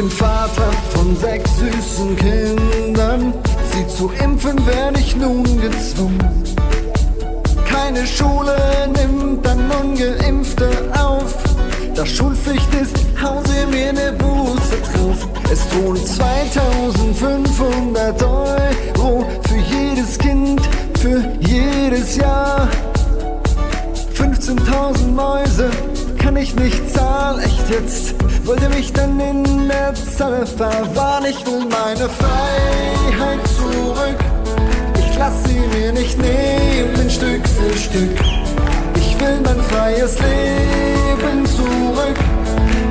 bin Vater von sechs süßen Kindern. Sie zu impfen werde ich nun gezwungen. Keine Schule nimmt dann Ungeimpfte auf. Da Schulpflicht ist, hauen sie mir ne Buße drauf. Es drohen 2500 Euro für jedes Kind, für jedes Jahr. 15.000 Mäuse kann ich nicht zahlen, echt jetzt. Wollte mich dann in der Zange verwahren, ich will meine Freiheit zurück. Ich lass sie mir nicht nehmen, Stück für Stück. Ich will mein freies Leben zurück.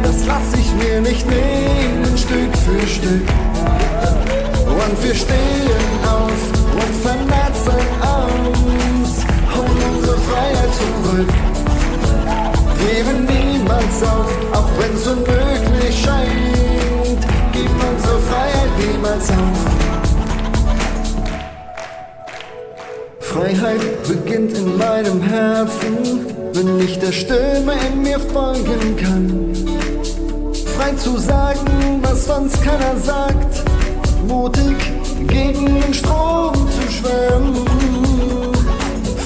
Das lass ich mir nicht nehmen, Stück für Stück. Und wir stehen auf und vernetzen uns, holen unsere Freiheit zurück. Geben niemals auf, auch wenn's unmöglich Freiheit beginnt in meinem Herzen, wenn ich der Stimme in mir folgen kann. Frei zu sagen, was sonst keiner sagt, mutig gegen den Strom zu schwimmen.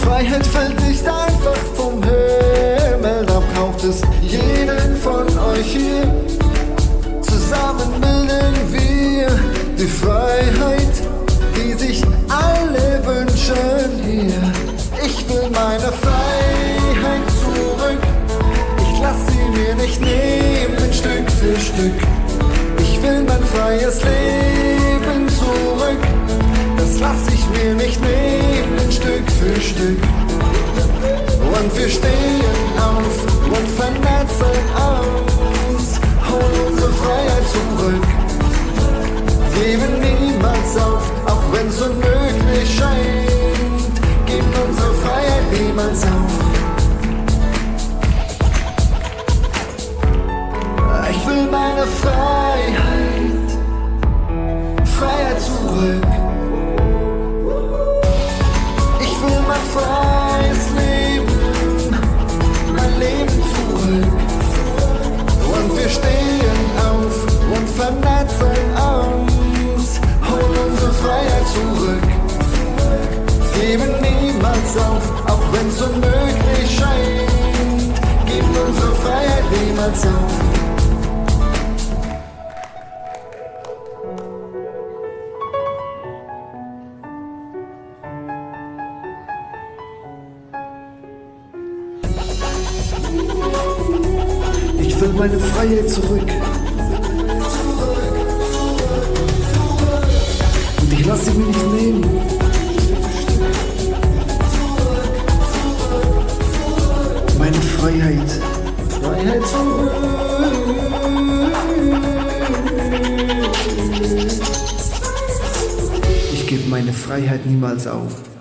Freiheit fällt nicht einfach vom Himmel, da braucht es jeden von euch hier. Meine Freiheit zurück. Ich lass sie mir nicht nehmen, Stück für Stück. Ich will mein freies Leben zurück. Das lass ich mir nicht nehmen, Stück für Stück. Und wir stehen auf und vernetzen uns, holen unsere Freiheit zurück. Geben niemals auf, auch wenn's unmöglich Ich will meine Freiheit, Niemals auf. Ich will meine Freiheit zurück. Und ich lass sie mir nicht nehmen. Meine Freiheit. Freiheit zurück. Ich gebe meine Freiheit niemals auf.